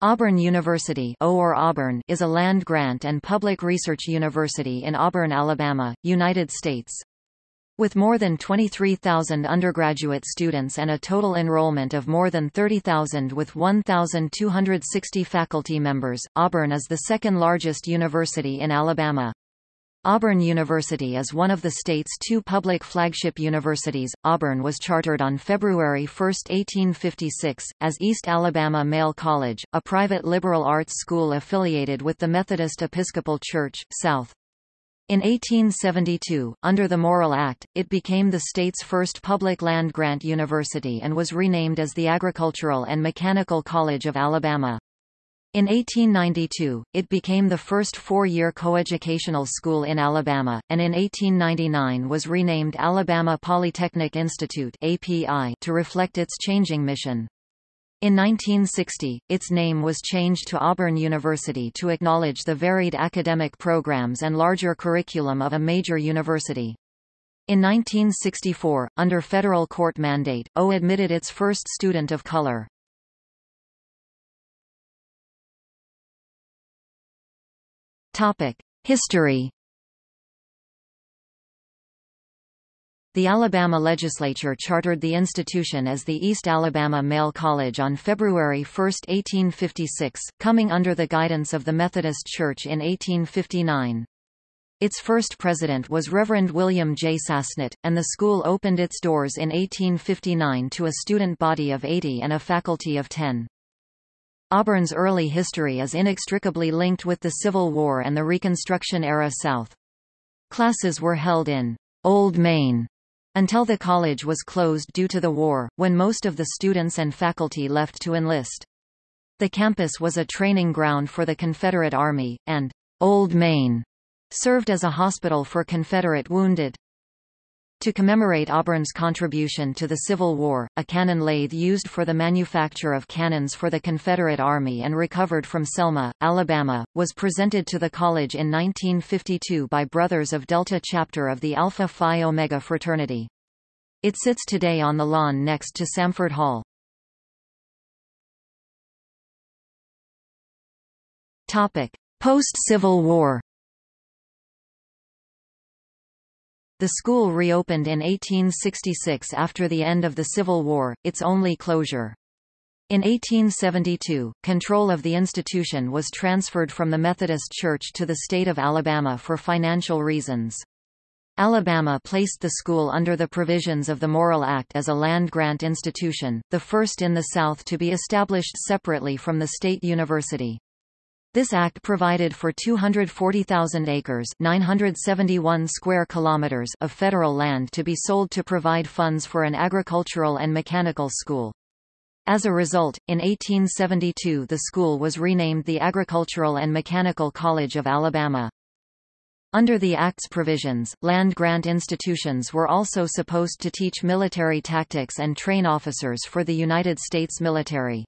Auburn University or Auburn is a land-grant and public research university in Auburn, Alabama, United States. With more than 23,000 undergraduate students and a total enrollment of more than 30,000 with 1,260 faculty members, Auburn is the second largest university in Alabama. Auburn University is one of the state's two public flagship universities. Auburn was chartered on February 1, 1856, as East Alabama Male College, a private liberal arts school affiliated with the Methodist Episcopal Church, South. In 1872, under the Morrill Act, it became the state's first public land-grant university and was renamed as the Agricultural and Mechanical College of Alabama. In 1892, it became the first four-year coeducational school in Alabama, and in 1899 was renamed Alabama Polytechnic Institute API to reflect its changing mission. In 1960, its name was changed to Auburn University to acknowledge the varied academic programs and larger curriculum of a major university. In 1964, under federal court mandate, O admitted its first student of color. History The Alabama legislature chartered the institution as the East Alabama Male College on February 1, 1856, coming under the guidance of the Methodist Church in 1859. Its first president was Reverend William J. Sasnett, and the school opened its doors in 1859 to a student body of 80 and a faculty of 10. Auburn's early history is inextricably linked with the Civil War and the Reconstruction-era South. Classes were held in Old Main until the college was closed due to the war, when most of the students and faculty left to enlist. The campus was a training ground for the Confederate Army, and Old Main served as a hospital for Confederate wounded. To commemorate Auburn's contribution to the Civil War, a cannon lathe used for the manufacture of cannons for the Confederate Army and recovered from Selma, Alabama, was presented to the college in 1952 by Brothers of Delta chapter of the Alpha Phi Omega fraternity. It sits today on the lawn next to Samford Hall. Post-Civil War The school reopened in 1866 after the end of the Civil War, its only closure. In 1872, control of the institution was transferred from the Methodist Church to the state of Alabama for financial reasons. Alabama placed the school under the provisions of the Morrill Act as a land-grant institution, the first in the South to be established separately from the state university. This act provided for 240,000 acres 971 square kilometers of federal land to be sold to provide funds for an agricultural and mechanical school. As a result, in 1872 the school was renamed the Agricultural and Mechanical College of Alabama. Under the Act's provisions, land-grant institutions were also supposed to teach military tactics and train officers for the United States military.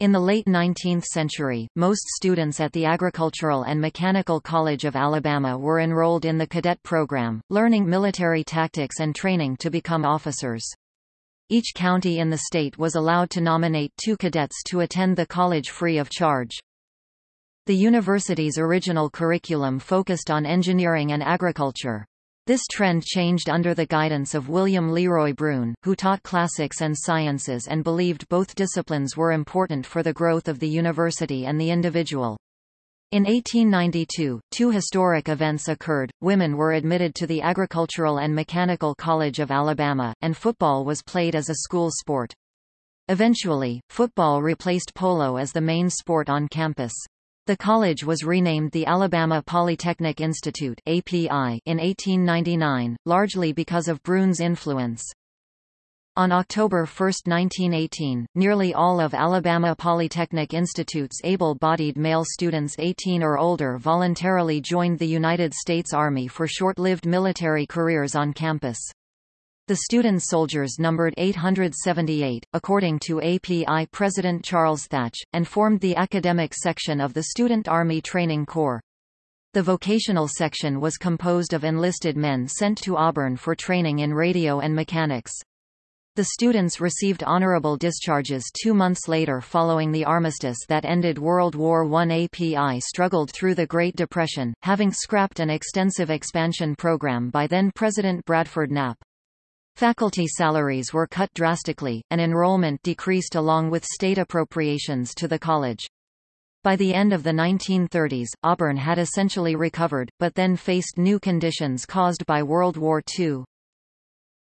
In the late 19th century, most students at the Agricultural and Mechanical College of Alabama were enrolled in the cadet program, learning military tactics and training to become officers. Each county in the state was allowed to nominate two cadets to attend the college free of charge. The university's original curriculum focused on engineering and agriculture. This trend changed under the guidance of William Leroy Broun, who taught classics and sciences and believed both disciplines were important for the growth of the university and the individual. In 1892, two historic events occurred, women were admitted to the Agricultural and Mechanical College of Alabama, and football was played as a school sport. Eventually, football replaced polo as the main sport on campus. The college was renamed the Alabama Polytechnic Institute API in 1899, largely because of Broun's influence. On October 1, 1918, nearly all of Alabama Polytechnic Institute's able-bodied male students 18 or older voluntarily joined the United States Army for short-lived military careers on campus. The student soldiers numbered 878, according to API President Charles Thach, and formed the academic section of the Student Army Training Corps. The vocational section was composed of enlisted men sent to Auburn for training in radio and mechanics. The students received honorable discharges two months later following the armistice that ended World War I. API struggled through the Great Depression, having scrapped an extensive expansion program by then-President Bradford Knapp. Faculty salaries were cut drastically, and enrollment decreased along with state appropriations to the college. By the end of the 1930s, Auburn had essentially recovered, but then faced new conditions caused by World War II.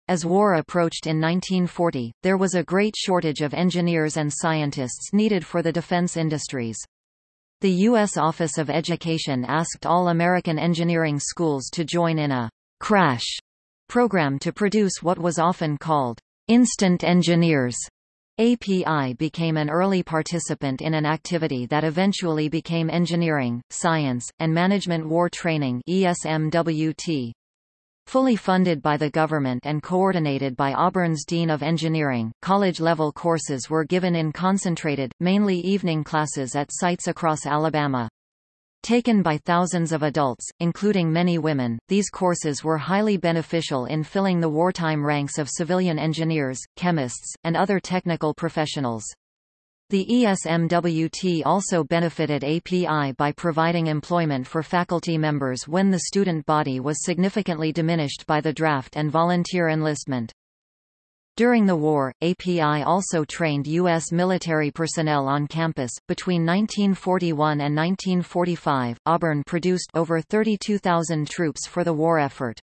As war approached in 1940, there was a great shortage of engineers and scientists needed for the defense industries. The U.S. Office of Education asked all American engineering schools to join in a crash program to produce what was often called instant engineers. API became an early participant in an activity that eventually became Engineering, Science, and Management War Training ESMWT. Fully funded by the government and coordinated by Auburn's Dean of Engineering, college-level courses were given in concentrated, mainly evening classes at sites across Alabama. Taken by thousands of adults, including many women, these courses were highly beneficial in filling the wartime ranks of civilian engineers, chemists, and other technical professionals. The ESMWT also benefited API by providing employment for faculty members when the student body was significantly diminished by the draft and volunteer enlistment. During the war, API also trained U.S. military personnel on campus. Between 1941 and 1945, Auburn produced over 32,000 troops for the war effort.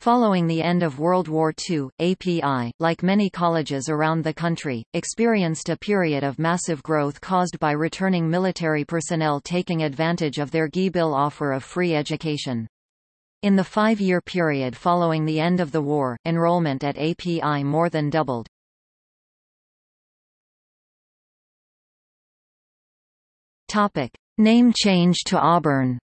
Following the end of World War II, API, like many colleges around the country, experienced a period of massive growth caused by returning military personnel taking advantage of their GI Bill offer of free education. In the five-year period following the end of the war, enrollment at API more than doubled. Topic. Name change to Auburn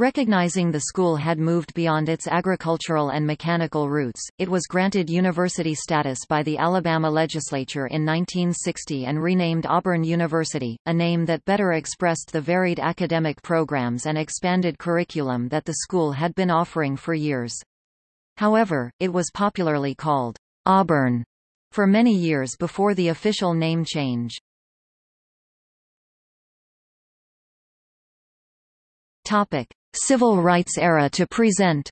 Recognizing the school had moved beyond its agricultural and mechanical roots, it was granted university status by the Alabama legislature in 1960 and renamed Auburn University, a name that better expressed the varied academic programs and expanded curriculum that the school had been offering for years. However, it was popularly called Auburn for many years before the official name change. Topic. Civil rights era to present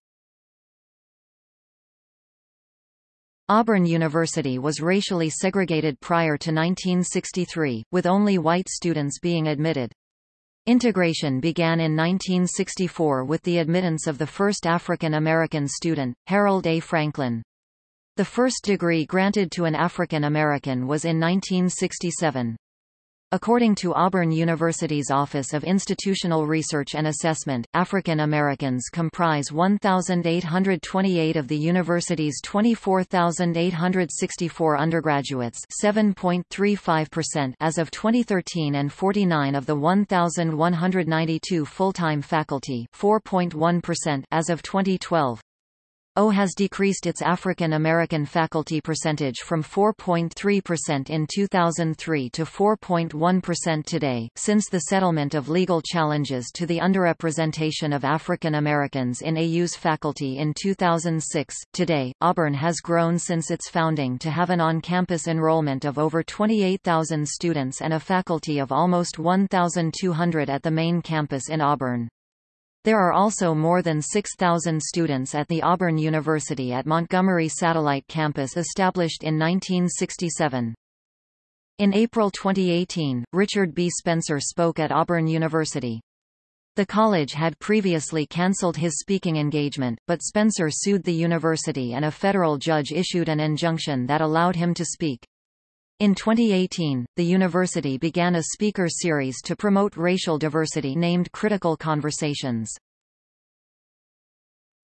Auburn University was racially segregated prior to 1963, with only white students being admitted. Integration began in 1964 with the admittance of the first African American student, Harold A. Franklin. The first degree granted to an African American was in 1967. According to Auburn University's Office of Institutional Research and Assessment, African Americans comprise 1,828 of the university's 24,864 undergraduates 7.35% as of 2013 and 49 of the 1,192 full-time faculty 4.1% as of 2012. O has decreased its African American faculty percentage from 4.3% in 2003 to 4.1% today. Since the settlement of legal challenges to the underrepresentation of African Americans in AU's faculty in 2006, today, Auburn has grown since its founding to have an on-campus enrollment of over 28,000 students and a faculty of almost 1,200 at the main campus in Auburn. There are also more than 6,000 students at the Auburn University at Montgomery Satellite Campus established in 1967. In April 2018, Richard B. Spencer spoke at Auburn University. The college had previously cancelled his speaking engagement, but Spencer sued the university and a federal judge issued an injunction that allowed him to speak. In 2018, the university began a speaker series to promote racial diversity named Critical Conversations.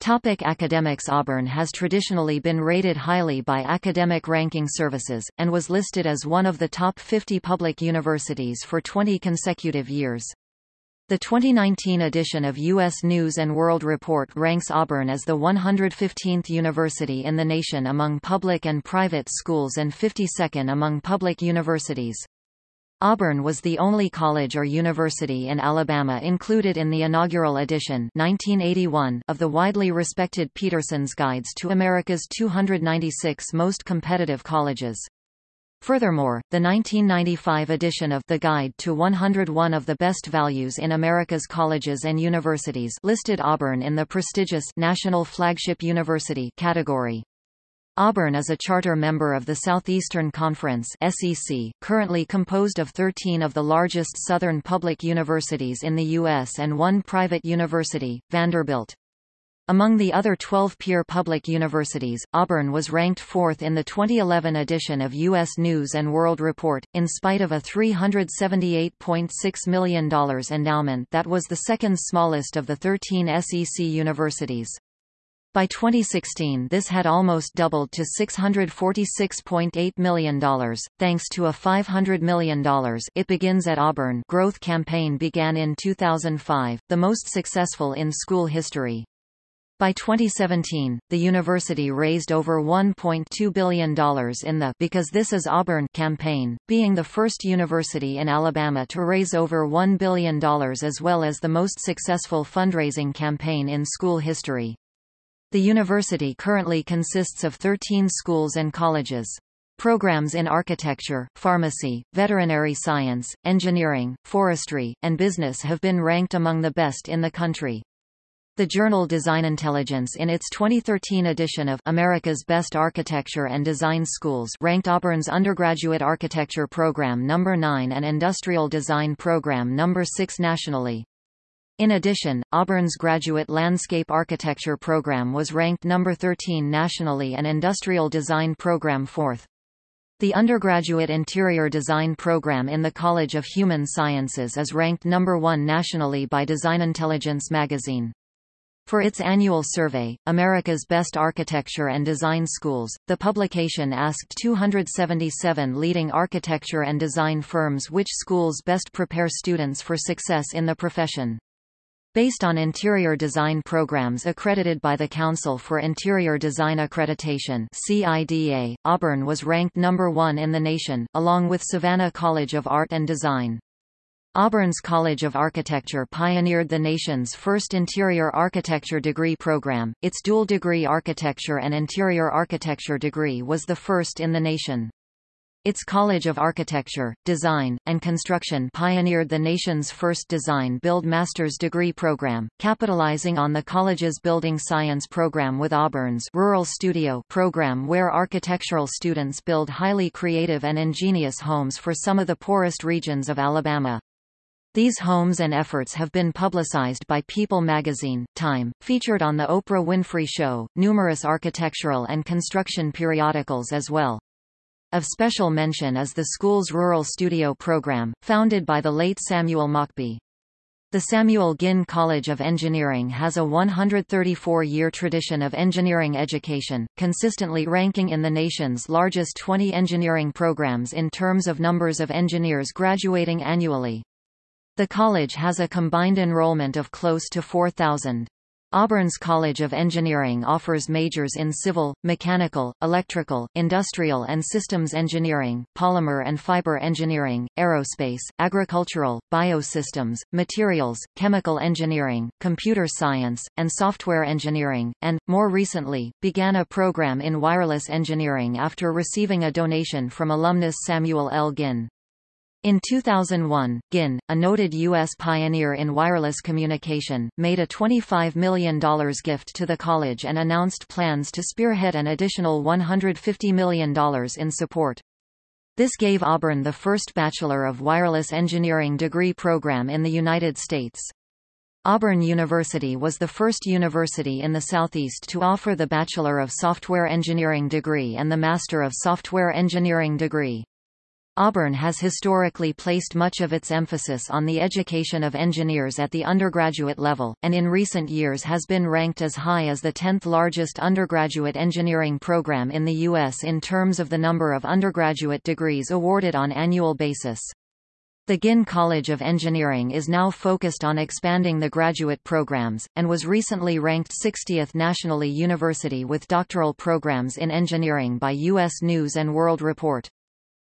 Topic academics Auburn has traditionally been rated highly by academic ranking services, and was listed as one of the top 50 public universities for 20 consecutive years. The 2019 edition of U.S. News & World Report ranks Auburn as the 115th university in the nation among public and private schools and 52nd among public universities. Auburn was the only college or university in Alabama included in the inaugural edition 1981 of the widely respected Peterson's Guides to America's 296 Most Competitive Colleges. Furthermore, the 1995 edition of The Guide to 101 of the Best Values in America's Colleges and Universities listed Auburn in the prestigious National Flagship University category. Auburn is a charter member of the Southeastern Conference SEC, currently composed of 13 of the largest Southern public universities in the U.S. and one private university, Vanderbilt. Among the other 12 peer public universities, Auburn was ranked fourth in the 2011 edition of U.S. News & World Report, in spite of a $378.6 million endowment that was the second smallest of the 13 SEC universities. By 2016 this had almost doubled to $646.8 million, thanks to a $500 million It Begins at Auburn growth campaign began in 2005, the most successful in school history. By 2017, the university raised over $1.2 billion in the Because This Is Auburn campaign, being the first university in Alabama to raise over $1 billion as well as the most successful fundraising campaign in school history. The university currently consists of 13 schools and colleges. Programs in architecture, pharmacy, veterinary science, engineering, forestry, and business have been ranked among the best in the country. The journal Design Intelligence in its 2013 edition of America's Best Architecture and Design Schools ranked Auburn's undergraduate architecture program number 9 and industrial design program number 6 nationally. In addition, Auburn's graduate landscape architecture program was ranked number 13 nationally and industrial design program fourth. The undergraduate interior design program in the College of Human Sciences is ranked number one nationally by Design Intelligence magazine. For its annual survey, America's Best Architecture and Design Schools, the publication asked 277 leading architecture and design firms which schools best prepare students for success in the profession. Based on interior design programs accredited by the Council for Interior Design Accreditation CIDA, Auburn was ranked number one in the nation, along with Savannah College of Art and Design. Auburn's College of Architecture pioneered the nation's first interior architecture degree program. Its dual degree architecture and interior architecture degree was the first in the nation. Its College of Architecture, Design, and Construction pioneered the nation's first design-build master's degree program, capitalizing on the college's building science program with Auburn's Rural Studio program where architectural students build highly creative and ingenious homes for some of the poorest regions of Alabama. These homes and efforts have been publicized by People magazine, Time, featured on The Oprah Winfrey Show, numerous architectural and construction periodicals as well. Of special mention is the school's Rural Studio program, founded by the late Samuel Mockbee. The Samuel Ginn College of Engineering has a 134-year tradition of engineering education, consistently ranking in the nation's largest 20 engineering programs in terms of numbers of engineers graduating annually. The college has a combined enrollment of close to 4,000. Auburn's College of Engineering offers majors in civil, mechanical, electrical, industrial and systems engineering, polymer and fiber engineering, aerospace, agricultural, biosystems, materials, chemical engineering, computer science, and software engineering, and, more recently, began a program in wireless engineering after receiving a donation from alumnus Samuel L. Ginn. In 2001, Ginn, a noted U.S. pioneer in wireless communication, made a $25 million gift to the college and announced plans to spearhead an additional $150 million in support. This gave Auburn the first Bachelor of Wireless Engineering degree program in the United States. Auburn University was the first university in the Southeast to offer the Bachelor of Software Engineering degree and the Master of Software Engineering degree. Auburn has historically placed much of its emphasis on the education of engineers at the undergraduate level, and in recent years has been ranked as high as the 10th largest undergraduate engineering program in the U.S. in terms of the number of undergraduate degrees awarded on annual basis. The Ginn College of Engineering is now focused on expanding the graduate programs, and was recently ranked 60th nationally university with doctoral programs in engineering by U.S. News & World Report.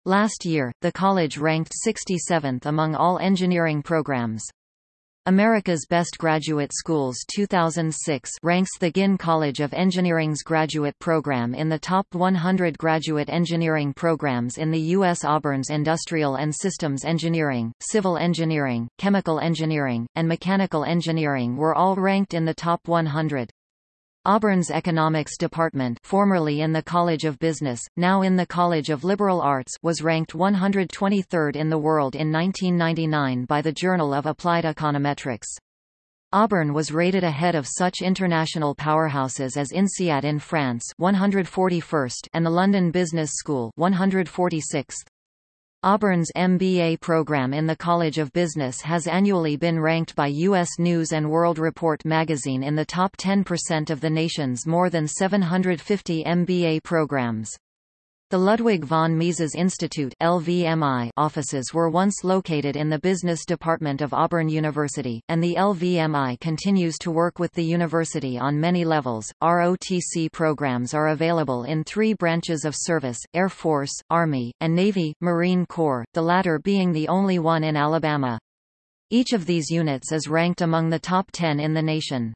Last year, the college ranked 67th among all engineering programs. America's Best Graduate Schools 2006 ranks the Ginn College of Engineering's graduate program in the top 100 graduate engineering programs in the U.S. Auburn's Industrial and Systems Engineering, Civil Engineering, Chemical Engineering, and Mechanical Engineering were all ranked in the top 100. Auburn's Economics Department formerly in the College of Business, now in the College of Liberal Arts was ranked 123rd in the world in 1999 by the Journal of Applied Econometrics. Auburn was rated ahead of such international powerhouses as INSEAD in France 141st and the London Business School 146th. Auburn's MBA program in the College of Business has annually been ranked by U.S. News & World Report magazine in the top 10% of the nation's more than 750 MBA programs. The Ludwig von Mises Institute LVMI offices were once located in the business department of Auburn University, and the LVMI continues to work with the university on many levels. ROTC programs are available in three branches of service, Air Force, Army, and Navy, Marine Corps, the latter being the only one in Alabama. Each of these units is ranked among the top 10 in the nation.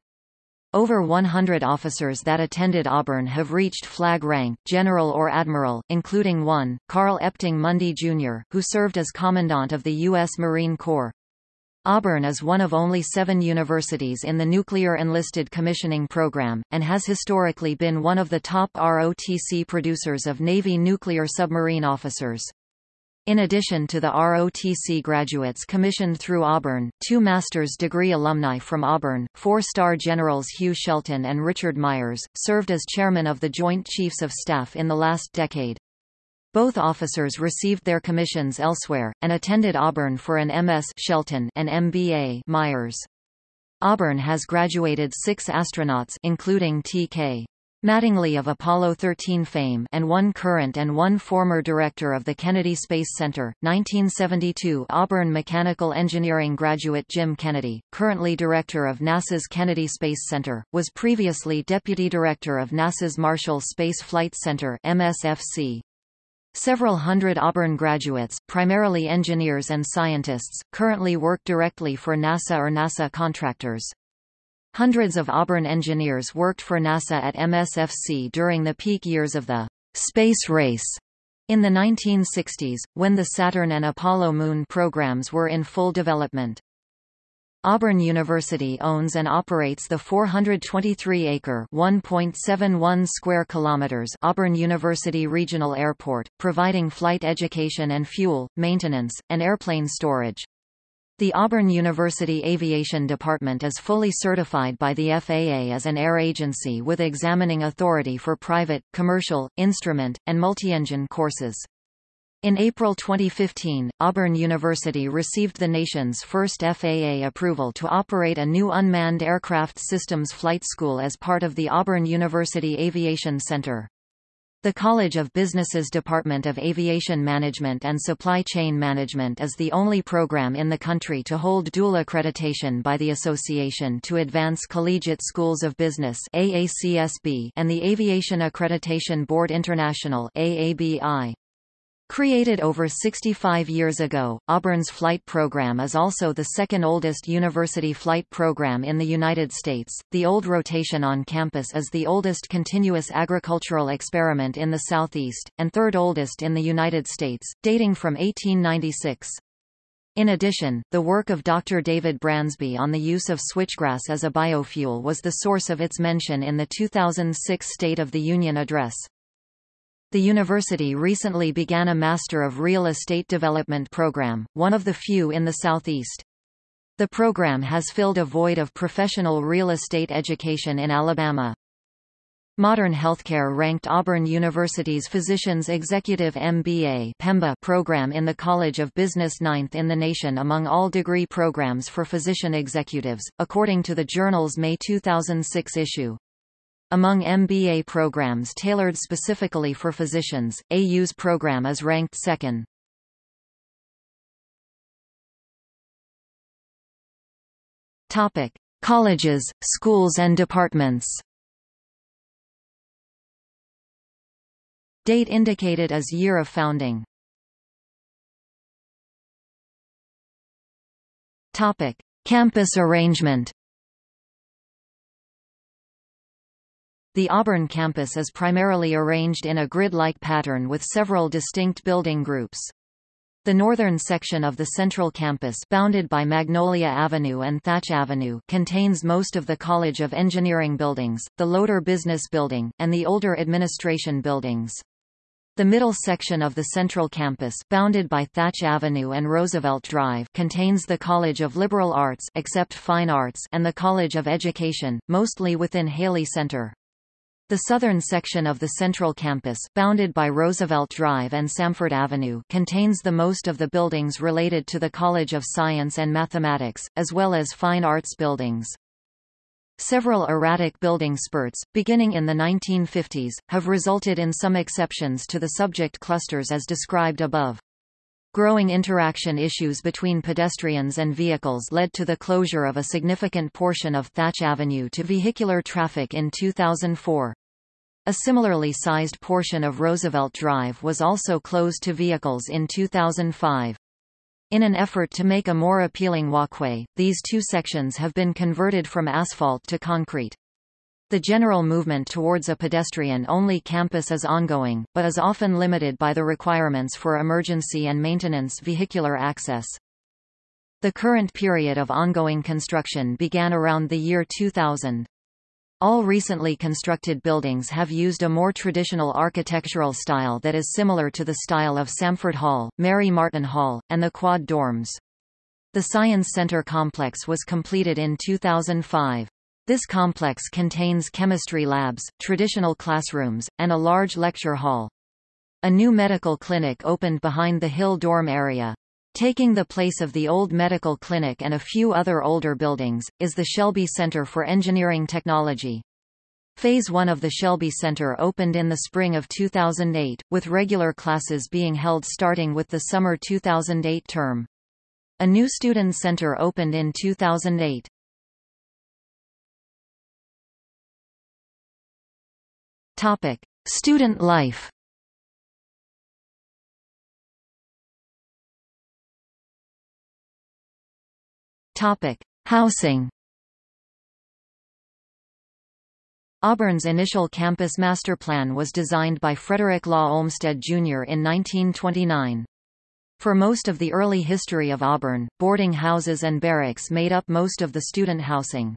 Over 100 officers that attended Auburn have reached flag rank, general or admiral, including one, Carl Epting Mundy Jr., who served as Commandant of the U.S. Marine Corps. Auburn is one of only seven universities in the Nuclear Enlisted Commissioning Program, and has historically been one of the top ROTC producers of Navy nuclear submarine officers. In addition to the ROTC graduates commissioned through Auburn, two master's degree alumni from Auburn, four-star generals Hugh Shelton and Richard Myers, served as chairman of the Joint Chiefs of Staff in the last decade. Both officers received their commissions elsewhere, and attended Auburn for an MS Shelton and MBA Myers. Auburn has graduated six astronauts including T.K. Mattingly of Apollo 13 fame and one current and one former director of the Kennedy Space Center, 1972 Auburn Mechanical Engineering graduate Jim Kennedy, currently director of NASA's Kennedy Space Center, was previously deputy director of NASA's Marshall Space Flight Center MSFC. Several hundred Auburn graduates, primarily engineers and scientists, currently work directly for NASA or NASA contractors. Hundreds of Auburn engineers worked for NASA at MSFC during the peak years of the space race in the 1960s, when the Saturn and Apollo moon programs were in full development. Auburn University owns and operates the 423-acre (1.71 square kilometers) Auburn University Regional Airport, providing flight education and fuel, maintenance, and airplane storage. The Auburn University Aviation Department is fully certified by the FAA as an air agency with examining authority for private, commercial, instrument, and multi-engine courses. In April 2015, Auburn University received the nation's first FAA approval to operate a new unmanned aircraft systems flight school as part of the Auburn University Aviation Center. The College of Business's Department of Aviation Management and Supply Chain Management is the only program in the country to hold dual accreditation by the Association to Advance Collegiate Schools of Business AACSB and the Aviation Accreditation Board International AABI. Created over 65 years ago, Auburn's flight program is also the second oldest university flight program in the United States. The old rotation on campus is the oldest continuous agricultural experiment in the Southeast, and third oldest in the United States, dating from 1896. In addition, the work of Dr. David Bransby on the use of switchgrass as a biofuel was the source of its mention in the 2006 State of the Union Address. The university recently began a Master of Real Estate Development program, one of the few in the Southeast. The program has filled a void of professional real estate education in Alabama. Modern Healthcare ranked Auburn University's Physicians Executive MBA PEMBA program in the College of Business ninth in the nation among all degree programs for physician executives, according to the journal's May 2006 issue. Among MBA programs tailored specifically for physicians, AU's program is ranked second. Topic: Colleges, schools and departments. Date indicated as year of founding. Topic: Campus arrangement. The Auburn campus is primarily arranged in a grid-like pattern with several distinct building groups. The northern section of the central campus bounded by Magnolia Avenue and Thach Avenue contains most of the College of Engineering buildings, the Lowder Business Building, and the older administration buildings. The middle section of the central campus bounded by Thach Avenue and Roosevelt Drive contains the College of Liberal Arts except Fine Arts and the College of Education, mostly within Haley Center. The southern section of the central campus, bounded by Roosevelt Drive and Samford Avenue contains the most of the buildings related to the College of Science and Mathematics, as well as fine arts buildings. Several erratic building spurts, beginning in the 1950s, have resulted in some exceptions to the subject clusters as described above. Growing interaction issues between pedestrians and vehicles led to the closure of a significant portion of Thach Avenue to vehicular traffic in 2004. A similarly sized portion of Roosevelt Drive was also closed to vehicles in 2005. In an effort to make a more appealing walkway, these two sections have been converted from asphalt to concrete. The general movement towards a pedestrian-only campus is ongoing, but is often limited by the requirements for emergency and maintenance vehicular access. The current period of ongoing construction began around the year 2000. All recently constructed buildings have used a more traditional architectural style that is similar to the style of Samford Hall, Mary Martin Hall, and the Quad dorms. The Science Center complex was completed in 2005. This complex contains chemistry labs, traditional classrooms, and a large lecture hall. A new medical clinic opened behind the Hill dorm area. Taking the place of the old medical clinic and a few other older buildings, is the Shelby Center for Engineering Technology. Phase 1 of the Shelby Center opened in the spring of 2008, with regular classes being held starting with the summer 2008 term. A new student center opened in 2008. Topic: Student life. Topic: Housing. Auburn's initial campus master plan was designed by Frederick Law Olmsted Jr. in 1929. For most of the early history of Auburn, boarding houses and barracks made up most of the student housing.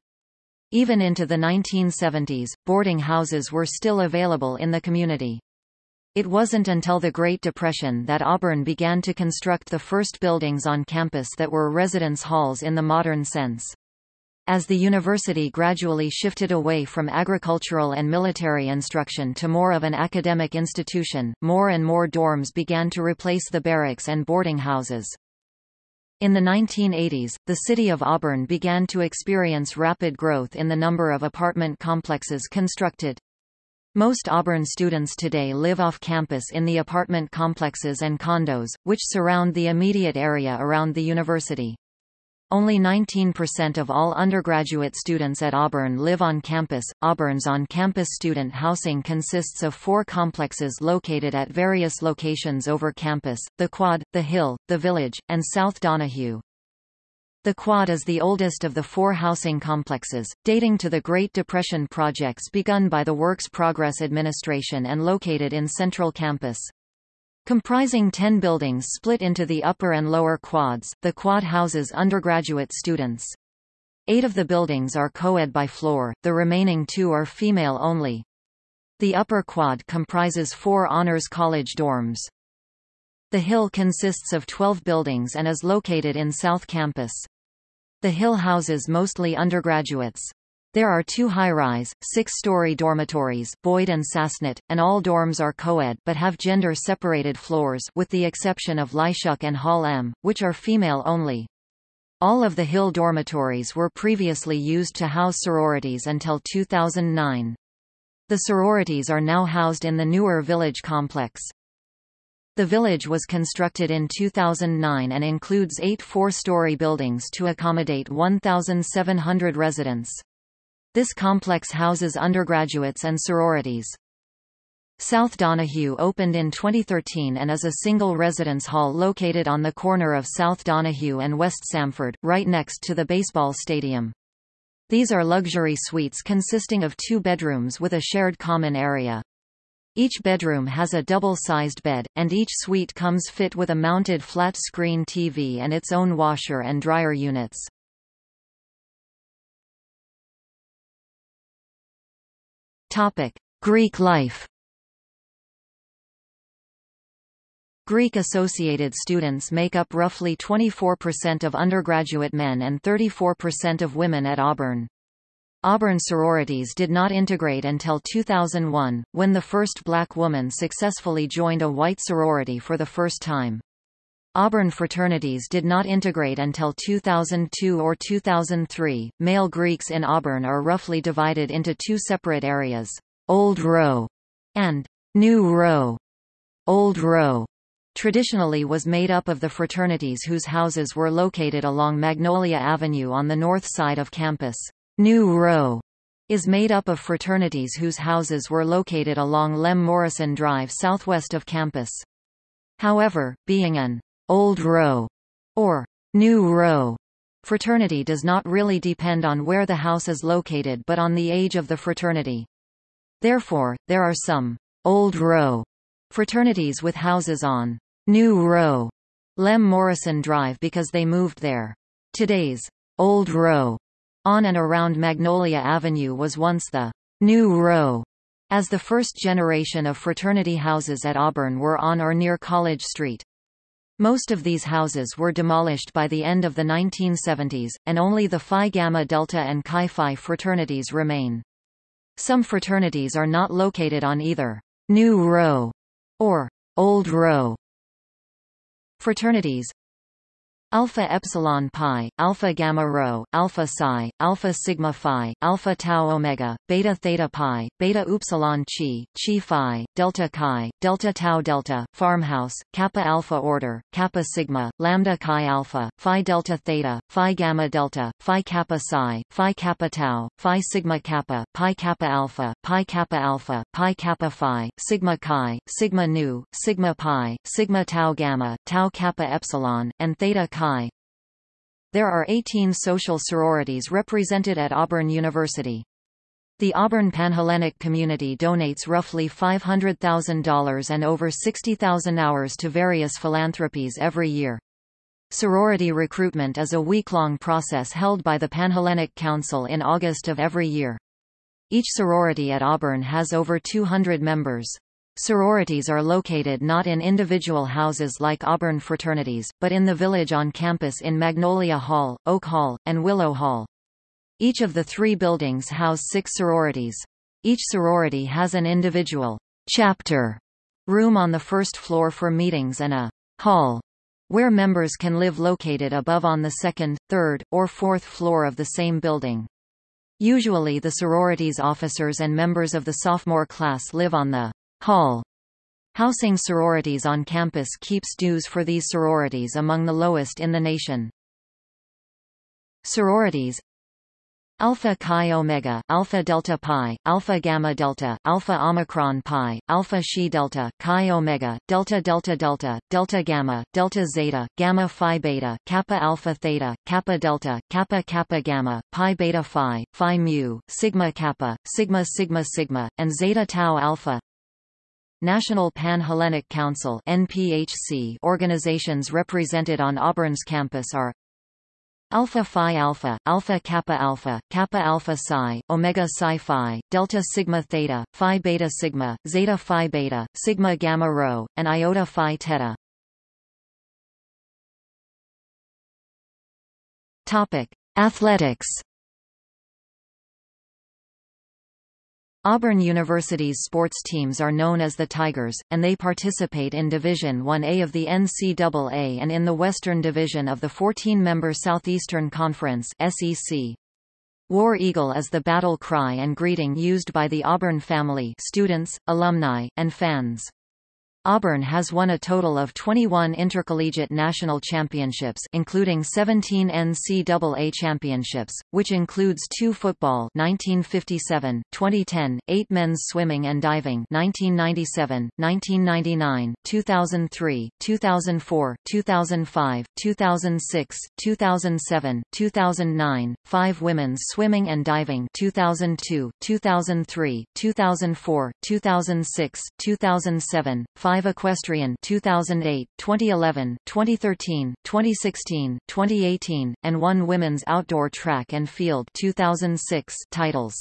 Even into the 1970s, boarding houses were still available in the community. It wasn't until the Great Depression that Auburn began to construct the first buildings on campus that were residence halls in the modern sense. As the university gradually shifted away from agricultural and military instruction to more of an academic institution, more and more dorms began to replace the barracks and boarding houses. In the 1980s, the city of Auburn began to experience rapid growth in the number of apartment complexes constructed. Most Auburn students today live off campus in the apartment complexes and condos, which surround the immediate area around the university. Only 19% of all undergraduate students at Auburn live on campus. Auburn's on campus student housing consists of four complexes located at various locations over campus the Quad, the Hill, the Village, and South Donahue. The Quad is the oldest of the four housing complexes, dating to the Great Depression projects begun by the Works Progress Administration and located in Central Campus. Comprising 10 buildings split into the upper and lower quads, the quad houses undergraduate students. Eight of the buildings are co-ed by floor, the remaining two are female only. The upper quad comprises four honors college dorms. The Hill consists of 12 buildings and is located in South Campus. The Hill houses mostly undergraduates. There are two high-rise, six-story dormitories Boyd and Sasnett, and all dorms are co-ed but have gender-separated floors with the exception of Leischuck and Hall M, which are female only. All of the Hill dormitories were previously used to house sororities until 2009. The sororities are now housed in the newer village complex. The village was constructed in 2009 and includes eight four-story buildings to accommodate 1,700 residents. This complex houses undergraduates and sororities. South Donahue opened in 2013 and is a single residence hall located on the corner of South Donahue and West Samford, right next to the baseball stadium. These are luxury suites consisting of two bedrooms with a shared common area. Each bedroom has a double-sized bed, and each suite comes fit with a mounted flat-screen TV and its own washer and dryer units. Greek life. Greek-associated students make up roughly 24% of undergraduate men and 34% of women at Auburn. Auburn sororities did not integrate until 2001, when the first black woman successfully joined a white sorority for the first time. Auburn fraternities did not integrate until 2002 or 2003. Male Greeks in Auburn are roughly divided into two separate areas, Old Row and New Row. Old Row traditionally was made up of the fraternities whose houses were located along Magnolia Avenue on the north side of campus. New Row is made up of fraternities whose houses were located along Lem Morrison Drive southwest of campus. However, being an Old Row or New Row fraternity does not really depend on where the house is located but on the age of the fraternity. Therefore, there are some Old Row fraternities with houses on New Row, Lem Morrison Drive because they moved there. Today's Old Row on and around Magnolia Avenue was once the New Row, as the first generation of fraternity houses at Auburn were on or near College Street. Most of these houses were demolished by the end of the 1970s, and only the Phi Gamma Delta and Chi Phi fraternities remain. Some fraternities are not located on either New Row or Old Row. Fraternities Alpha Epsilon Pi, Alpha Gamma Rho, Alpha Psi, Alpha Sigma Phi, Alpha Tau Omega, Beta Theta Pi, Beta Upsilon Chi, Chi Phi, Delta Chi, Delta Tau Delta, Farmhouse, Kappa Alpha Order, Kappa Sigma, Lambda Chi Alpha, Phi Delta Theta, Phi Gamma Delta, Phi Kappa Psi, Phi Kappa Tau, Phi Sigma Kappa, Pi Kappa Alpha, Pi Kappa Alpha, Pi Kappa Phi, Sigma Chi, Sigma Nu, Sigma Pi, Sigma Tau Gamma, Tau Kappa Epsilon, and Theta Chi There are 18 social sororities represented at Auburn University. The Auburn Panhellenic community donates roughly $500,000 and over 60,000 hours to various philanthropies every year. Sorority recruitment is a week-long process held by the Panhellenic Council in August of every year. Each sorority at Auburn has over 200 members. Sororities are located not in individual houses like Auburn fraternities, but in the village on campus in Magnolia Hall, Oak Hall, and Willow Hall. Each of the three buildings house six sororities. Each sorority has an individual chapter room on the first floor for meetings and a hall where members can live located above on the second, third, or fourth floor of the same building. Usually the sororities officers and members of the sophomore class live on the Hall. Housing sororities on campus keeps dues for these sororities among the lowest in the nation. Sororities Alpha Chi Omega, Alpha Delta Pi, Alpha Gamma Delta, Alpha Omicron Pi, Alpha Xi Delta, Chi Omega, Delta Delta Delta, Delta Gamma, Delta Zeta, Gamma Phi Beta, Kappa Alpha Theta, Kappa Delta, Kappa Kappa Gamma, Pi Beta Phi, Phi Mu, Sigma Kappa, Sigma Sigma Sigma, and Zeta Tau Alpha. National Pan-Hellenic Council NPHC organizations represented on Auburn's campus are Alpha Phi Alpha, Alpha Kappa Alpha, Kappa Alpha Psi, Omega Psi Phi, Delta Sigma Theta, Phi Beta Sigma, Zeta Phi Beta, Sigma Gamma Rho, and Iota Phi Theta. Topic: Athletics Auburn University's sports teams are known as the Tigers, and they participate in Division 1A of the NCAA and in the Western Division of the 14-member Southeastern Conference SEC. War Eagle is the battle cry and greeting used by the Auburn family students, alumni, and fans. Auburn has won a total of 21 intercollegiate national championships including 17 NCAA championships, which includes two football 1957, 2010, 8 men's swimming and diving 1997, 1999, 2003, 2004, 2005, 2006, 2007, 2009, 5 women's swimming and diving 2002, 2003, 2004, 2006, 2007, 5 5 Equestrian 2008, 2011, 2013, 2016, 2018, and 1 Women's Outdoor Track and Field 2006 titles.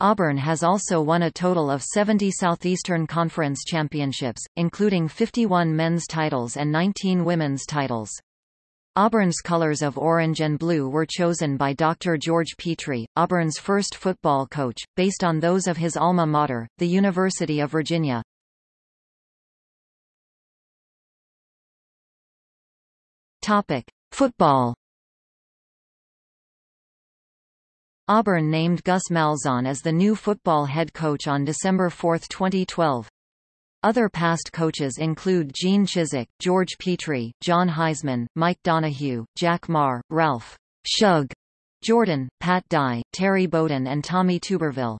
Auburn has also won a total of 70 Southeastern Conference championships, including 51 men's titles and 19 women's titles. Auburn's colors of orange and blue were chosen by Dr. George Petrie, Auburn's first football coach, based on those of his alma mater, the University of Virginia. Topic: Football. Auburn named Gus Malzahn as the new football head coach on December 4, 2012. Other past coaches include Gene Chizik, George Petrie, John Heisman, Mike Donahue, Jack Meagher, Ralph Shug Jordan, Pat Dye, Terry Bowden and Tommy Tuberville.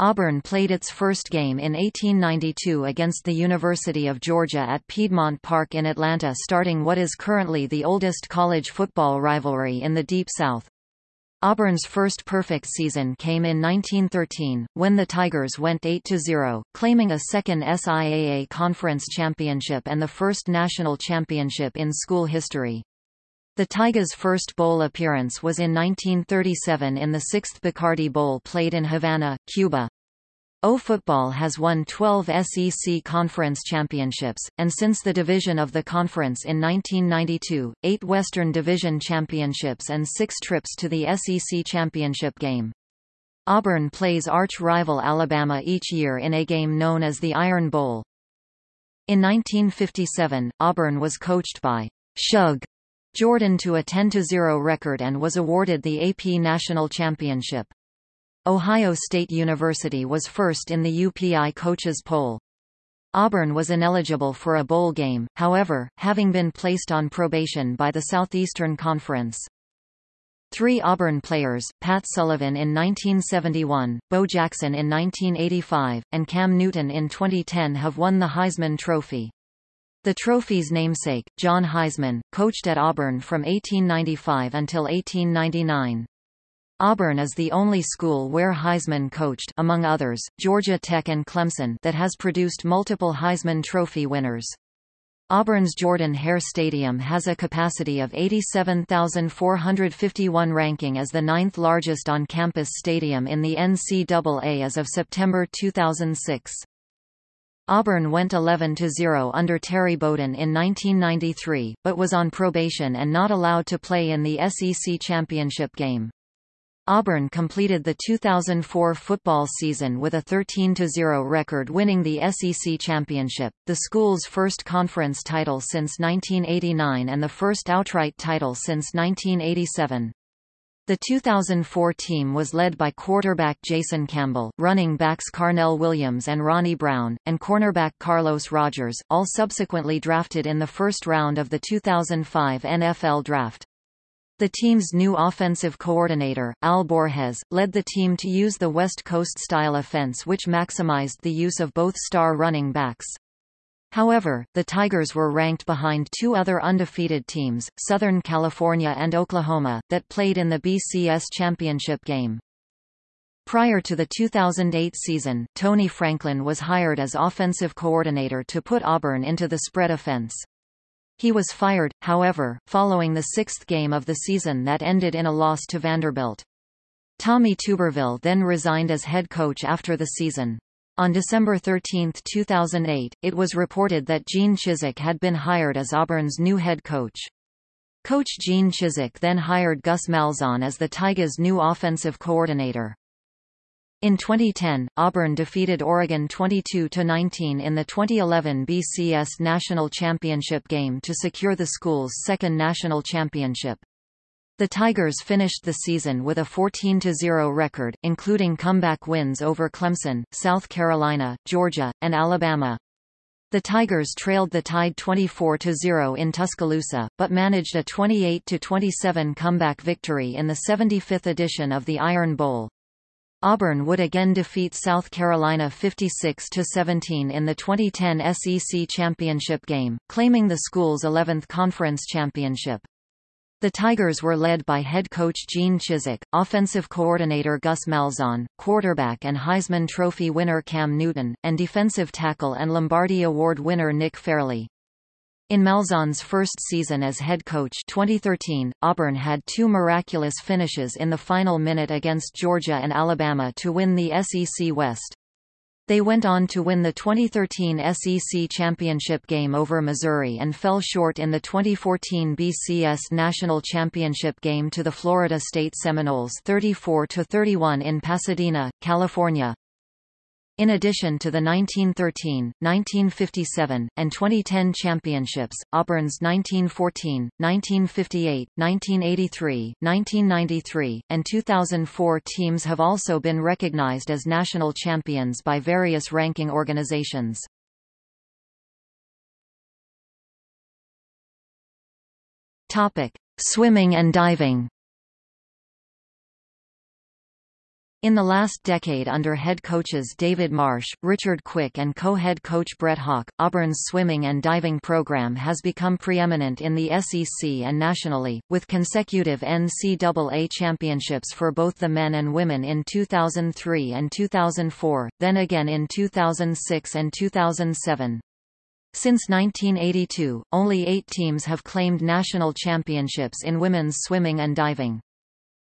Auburn played its first game in 1892 against the University of Georgia at Piedmont Park in Atlanta starting what is currently the oldest college football rivalry in the Deep South. Auburn's first perfect season came in 1913, when the Tigers went 8-0, claiming a second SIAA conference championship and the first national championship in school history. The Tigers' first bowl appearance was in 1937 in the 6th Bacardi Bowl played in Havana, Cuba. O football has won 12 SEC conference championships, and since the division of the conference in 1992, eight Western Division championships and six trips to the SEC championship game. Auburn plays arch-rival Alabama each year in a game known as the Iron Bowl. In 1957, Auburn was coached by Shug Jordan to a 10-0 record and was awarded the AP National Championship. Ohio State University was first in the UPI coaches poll. Auburn was ineligible for a bowl game, however, having been placed on probation by the Southeastern Conference. Three Auburn players, Pat Sullivan in 1971, Bo Jackson in 1985, and Cam Newton in 2010 have won the Heisman Trophy. The trophy's namesake, John Heisman, coached at Auburn from 1895 until 1899. Auburn is the only school where Heisman coached among others, Georgia Tech and Clemson that has produced multiple Heisman Trophy winners. Auburn's Jordan Hare Stadium has a capacity of 87,451 ranking as the ninth largest on-campus stadium in the NCAA as of September 2006. Auburn went 11-0 under Terry Bowden in 1993, but was on probation and not allowed to play in the SEC championship game. Auburn completed the 2004 football season with a 13-0 record winning the SEC championship, the school's first conference title since 1989 and the first outright title since 1987. The 2004 team was led by quarterback Jason Campbell, running backs Carnell Williams and Ronnie Brown, and cornerback Carlos Rogers, all subsequently drafted in the first round of the 2005 NFL Draft. The team's new offensive coordinator, Al Borges, led the team to use the West Coast-style offense which maximized the use of both star running backs. However, the Tigers were ranked behind two other undefeated teams, Southern California and Oklahoma, that played in the BCS championship game. Prior to the 2008 season, Tony Franklin was hired as offensive coordinator to put Auburn into the spread offense. He was fired, however, following the sixth game of the season that ended in a loss to Vanderbilt. Tommy Tuberville then resigned as head coach after the season. On December 13, 2008, it was reported that Gene Chizik had been hired as Auburn's new head coach. Coach Gene Chizik then hired Gus Malzahn as the Tigers' new offensive coordinator. In 2010, Auburn defeated Oregon 22-19 in the 2011 BCS National Championship game to secure the school's second national championship. The Tigers finished the season with a 14-0 record, including comeback wins over Clemson, South Carolina, Georgia, and Alabama. The Tigers trailed the Tide 24-0 in Tuscaloosa, but managed a 28-27 comeback victory in the 75th edition of the Iron Bowl. Auburn would again defeat South Carolina 56-17 in the 2010 SEC championship game, claiming the school's 11th conference championship. The Tigers were led by head coach Gene Chizik, offensive coordinator Gus Malzahn, quarterback and Heisman Trophy winner Cam Newton, and defensive tackle and Lombardi Award winner Nick Fairley. In Malzahn's first season as head coach 2013, Auburn had two miraculous finishes in the final minute against Georgia and Alabama to win the SEC West. They went on to win the 2013 SEC championship game over Missouri and fell short in the 2014 BCS National Championship game to the Florida State Seminoles 34-31 in Pasadena, California. In addition to the 1913, 1957, and 2010 championships, Auburn's 1914, 1958, 1983, 1993, and 2004 teams have also been recognized as national champions by various ranking organizations. Topic: Swimming and diving. In the last decade under head coaches David Marsh, Richard Quick and co-head coach Brett Hawk, Auburn's swimming and diving program has become preeminent in the SEC and nationally, with consecutive NCAA championships for both the men and women in 2003 and 2004, then again in 2006 and 2007. Since 1982, only eight teams have claimed national championships in women's swimming and diving.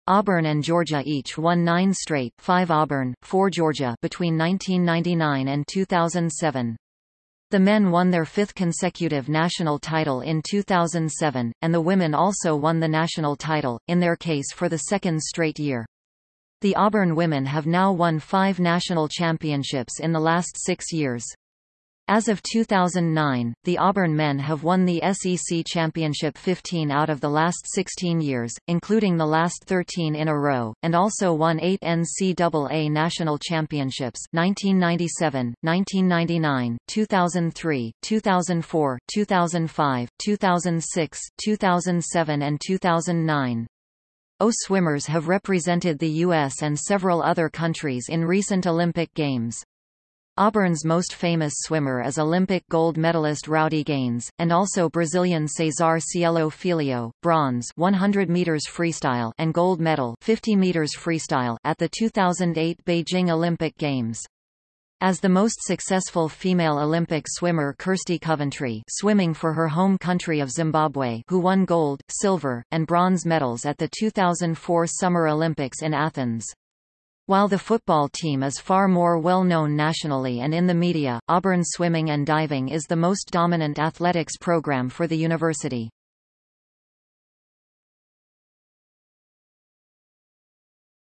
Auburn and Georgia each won nine straight 5 Auburn, 4 Georgia between 1999 and 2007. The men won their fifth consecutive national title in 2007, and the women also won the national title, in their case for the second straight year. The Auburn women have now won five national championships in the last six years. As of 2009, the Auburn men have won the SEC championship 15 out of the last 16 years, including the last 13 in a row, and also won eight NCAA national championships 1997, 1999, 2003, 2004, 2005, 2006, 2007 and 2009. O swimmers have represented the U.S. and several other countries in recent Olympic Games. Auburn's most famous swimmer is Olympic gold medalist Rowdy Gaines, and also Brazilian Cesar Cielo Filho, bronze 100 meters freestyle and gold medal 50 meters freestyle at the 2008 Beijing Olympic Games. As the most successful female Olympic swimmer Kirsty Coventry swimming for her home country of Zimbabwe who won gold, silver, and bronze medals at the 2004 Summer Olympics in Athens. While the football team is far more well known nationally and in the media, Auburn swimming and diving is the most dominant athletics program for the university.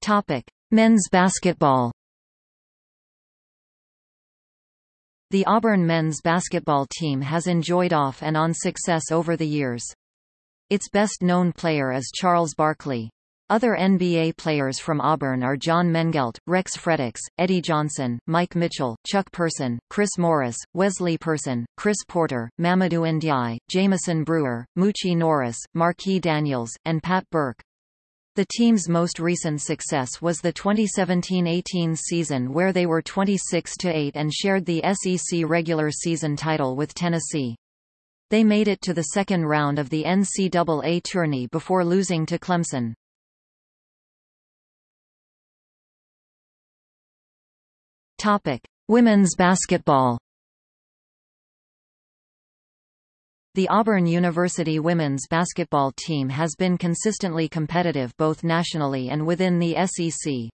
Topic: Men's basketball. The Auburn men's basketball team has enjoyed off and on success over the years. Its best known player is Charles Barkley. Other NBA players from Auburn are John Mengelt, Rex Frederick, Eddie Johnson, Mike Mitchell, Chuck Person, Chris Morris, Wesley Person, Chris Porter, Mamadou Ndiaye, Jamison Brewer, Moochie Norris, Marquis Daniels, and Pat Burke. The team's most recent success was the 2017-18 season where they were 26-8 and shared the SEC regular season title with Tennessee. They made it to the second round of the NCAA tourney before losing to Clemson. Topic: Women's basketball. The Auburn University women's basketball team has been consistently competitive both nationally and within the SEC.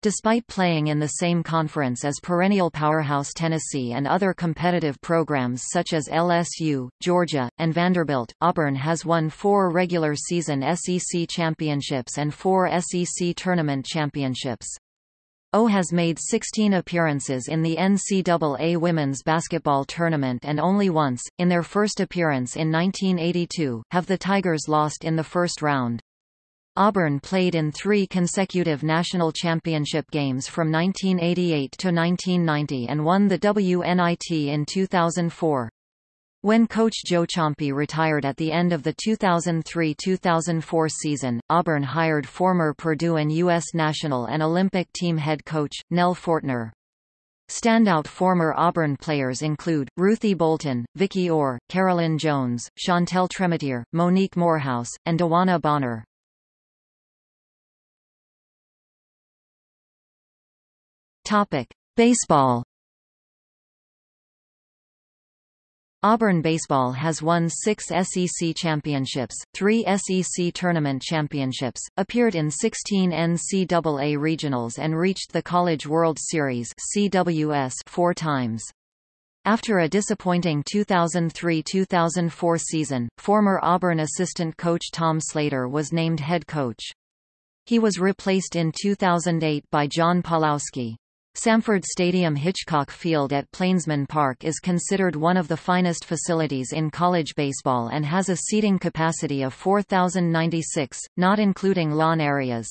Despite playing in the same conference as perennial powerhouse Tennessee and other competitive programs such as LSU, Georgia, and Vanderbilt, Auburn has won four regular season SEC championships and four SEC tournament championships. O has made 16 appearances in the NCAA women's basketball tournament and only once, in their first appearance in 1982, have the Tigers lost in the first round. Auburn played in three consecutive national championship games from 1988 to 1990 and won the WNIT in 2004. When coach Joe Ciampi retired at the end of the 2003-2004 season, Auburn hired former Purdue and U.S. national and Olympic team head coach, Nell Fortner. Standout former Auburn players include, Ruthie Bolton, Vicki Orr, Carolyn Jones, Chantel Tremitiere, Monique Morehouse, and DeWanna Bonner. Baseball Auburn baseball has won six SEC championships, three SEC tournament championships, appeared in 16 NCAA regionals and reached the College World Series CWS four times. After a disappointing 2003-2004 season, former Auburn assistant coach Tom Slater was named head coach. He was replaced in 2008 by John Pawlowski. Samford Stadium Hitchcock Field at Plainsman Park is considered one of the finest facilities in college baseball and has a seating capacity of 4,096, not including lawn areas.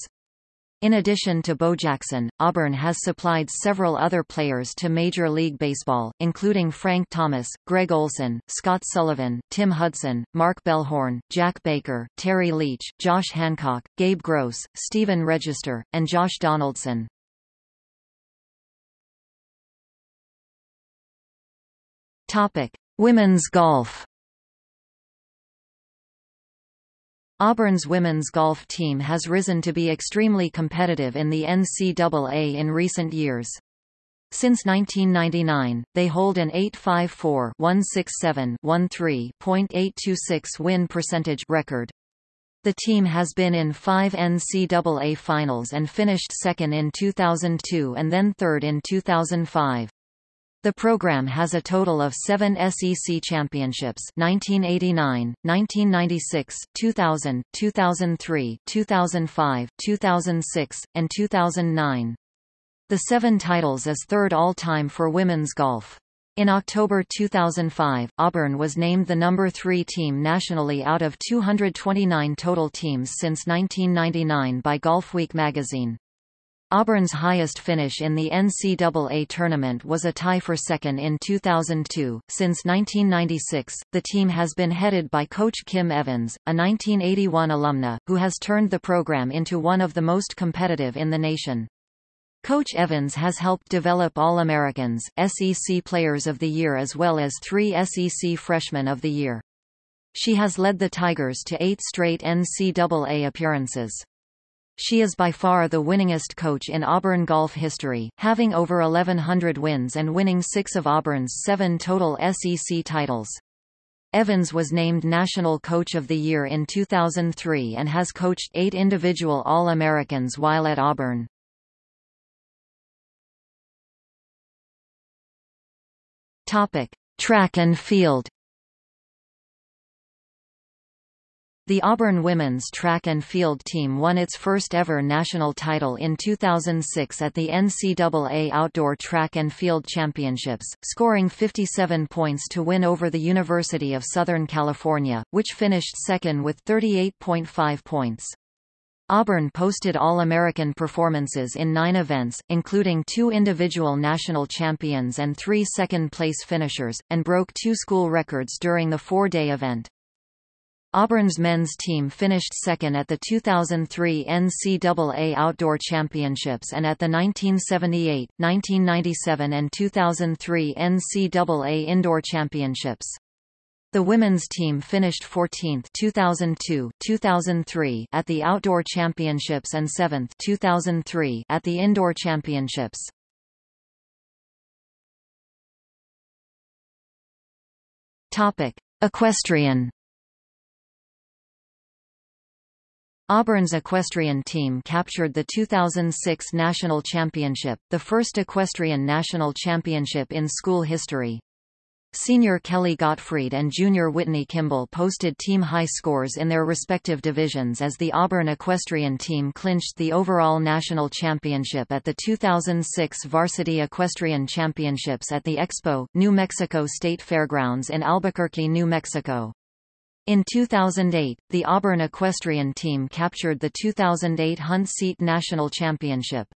In addition to Bo Jackson, Auburn has supplied several other players to Major League Baseball, including Frank Thomas, Gregg Olson, Scott Sullivan, Tim Hudson, Mark Bellhorn, Jack Baker, Terry Leach, Josh Hancock, Gabe Gross, Stephen Register, and Josh Donaldson. Topic: Women's golf. Auburn's women's golf team has risen to be extremely competitive in the NCAA in recent years. Since 1999, they hold an 854-167-13.826 win percentage record. The team has been in five NCAA finals and finished second in 2002 and then third in 2005. The program has a total of seven SEC championships 1989, 1996, 2000, 2003, 2005, 2006, and 2009. The seven titles is third all-time for women's golf. In October 2005, Auburn was named the number three team nationally out of 229 total teams since 1999 by Golfweek magazine. Auburn's highest finish in the NCAA tournament was a tie for second in 2002. Since 1996, the team has been headed by coach Kim Evans, a 1981 alumna, who has turned the program into one of the most competitive in the nation. Coach Evans has helped develop All-Americans, SEC Players of the Year as well as three SEC Freshmen of the Year. She has led the Tigers to eight straight NCAA appearances. She is by far the winningest coach in Auburn golf history, having over 1,100 wins and winning six of Auburn's seven total SEC titles. Evans was named National Coach of the Year in 2003 and has coached eight individual All-Americans while at Auburn. Topic. Track and field The Auburn women's track and field team won its first ever national title in 2006 at the NCAA Outdoor Track and Field Championships, scoring 57 points to win over the University of Southern California, which finished second with 38.5 points. Auburn posted All-American performances in nine events, including two individual national champions and three second-place finishers, and broke two school records during the four-day event. Auburn's men's team finished second at the 2003 NCAA Outdoor Championships and at the 1978, 1997 and 2003 NCAA Indoor Championships. The women's team finished 14th 2002, 2003 at the Outdoor Championships and 7th 2003 at the Indoor Championships. Topic: Equestrian Auburn's equestrian team captured the 2006 national championship, the first equestrian national championship in school history. Senior Kelly Gottfried and junior Whitney Kimball posted team-high scores in their respective divisions as the Auburn equestrian team clinched the overall national championship at the 2006 Varsity Equestrian Championships at the Expo, New Mexico State Fairgrounds in Albuquerque, New Mexico. In 2008, the Auburn equestrian team captured the 2008 Hunt Seat National Championship.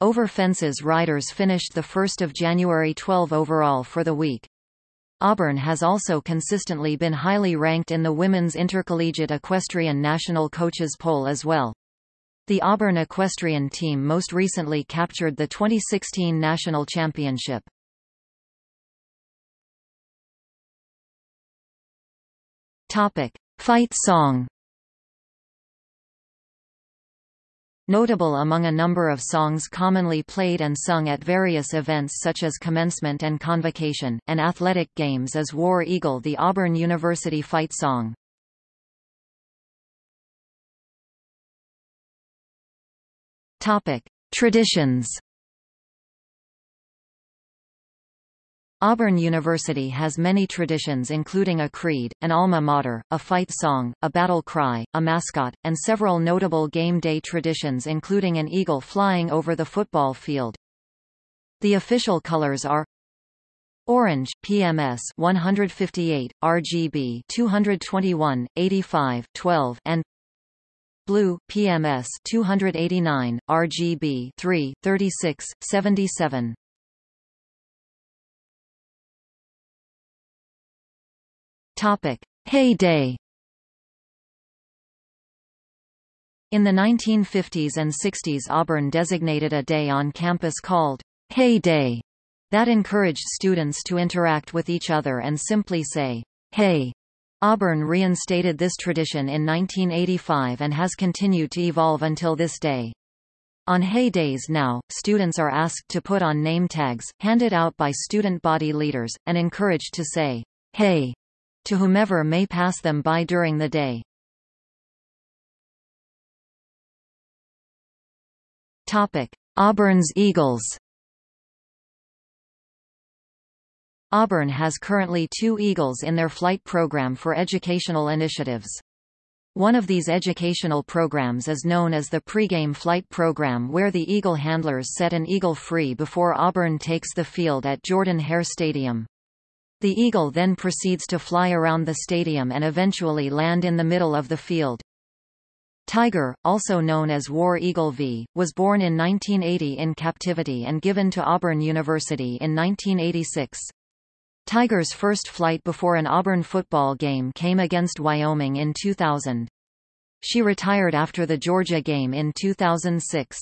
Over fences riders finished the 1st of January 12 overall for the week. Auburn has also consistently been highly ranked in the Women's Intercollegiate Equestrian National Coaches Poll as well. The Auburn equestrian team most recently captured the 2016 national championship. Topic: Fight song. Notable among a number of songs commonly played and sung at various events such as commencement and convocation, and athletic games is War Eagle the Auburn University fight song. Traditions Auburn University has many traditions including a creed, an alma mater, a fight song, a battle cry, a mascot, and several notable game day traditions including an eagle flying over the football field. The official colors are Orange, PMS 158, RGB 221, 85, 12 and Blue, PMS 289, RGB 3, 36, 77. Topic: Heyday. In the 1950s and 60s Auburn designated a day on campus called Hey Day that encouraged students to interact with each other and simply say, Hey. Auburn reinstated this tradition in 1985 and has continued to evolve until this day. On Hey Days now, students are asked to put on name tags, handed out by student body leaders, and encouraged to say, Hey to whomever may pass them by during the day. Topic: Auburn's Eagles. Auburn has currently two Eagles in their flight program for educational initiatives. One of these educational programs is known as the pregame flight program where the Eagle handlers set an Eagle free before Auburn takes the field at Jordan-Hare Stadium. The Eagle then proceeds to fly around the stadium and eventually land in the middle of the field. Tiger, also known as War Eagle V, was born in 1980 in captivity and given to Auburn University in 1986. Tiger's first flight before an Auburn football game came against Wyoming in 2000. She retired after the Georgia game in 2006.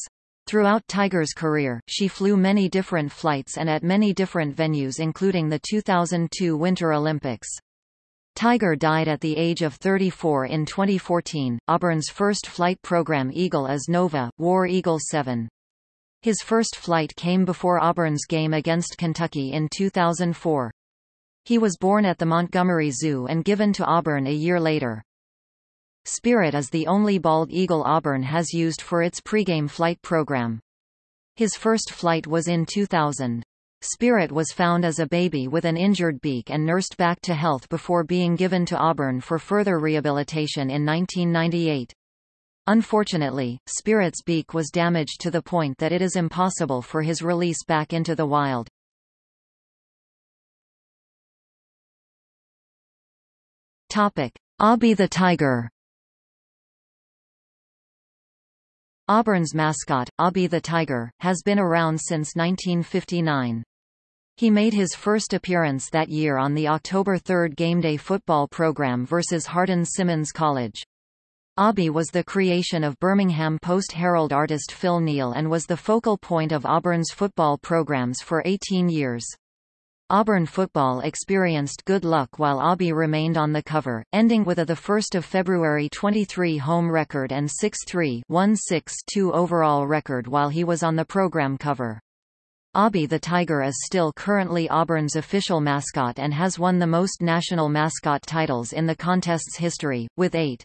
Throughout Tiger's career, she flew many different flights and at many different venues including the 2002 Winter Olympics. Tiger died at the age of 34 in 2014. Auburn's first flight program Eagle is Nova, War Eagle 7. His first flight came before Auburn's game against Kentucky in 2004. He was born at the Montgomery Zoo and given to Auburn a year later. Spirit is the only bald eagle Auburn has used for its pregame flight program. His first flight was in 2000. Spirit was found as a baby with an injured beak and nursed back to health before being given to Auburn for further rehabilitation in 1998. Unfortunately, Spirit's beak was damaged to the point that it is impossible for his release back into the wild. Topic: Aubie the Tiger Auburn's mascot, Aubie the Tiger, has been around since 1959. He made his first appearance that year on the October 3 gameday football program versus Hardin-Simmons College. Aubie was the creation of Birmingham Post-Herald artist Phil Neal and was the focal point of Auburn's football programs for 18 years. Auburn football experienced good luck while Aubie remained on the cover, ending with a 1 February 23 home record and 6-3 1-6-2 overall record while he was on the program cover. Aubie the Tiger is still currently Auburn's official mascot and has won the most national mascot titles in the contest's history, with eight.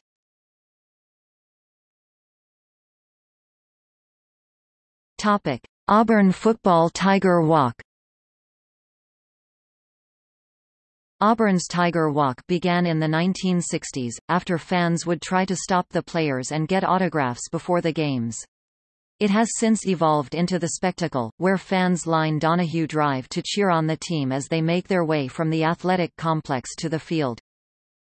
Auburn Football Tiger Walk Auburn's Tiger Walk began in the 1960s, after fans would try to stop the players and get autographs before the games. It has since evolved into the spectacle, where fans line Donahue Drive to cheer on the team as they make their way from the athletic complex to the field.